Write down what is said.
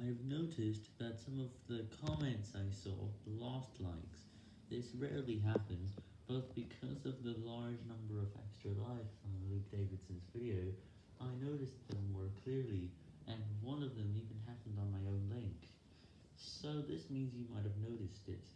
I've noticed that some of the comments I saw lost likes. This rarely happens, but because of the large number of extra likes on Luke Davidson's video, I noticed them more clearly, and one of them even happened on my own link. So this means you might have noticed it.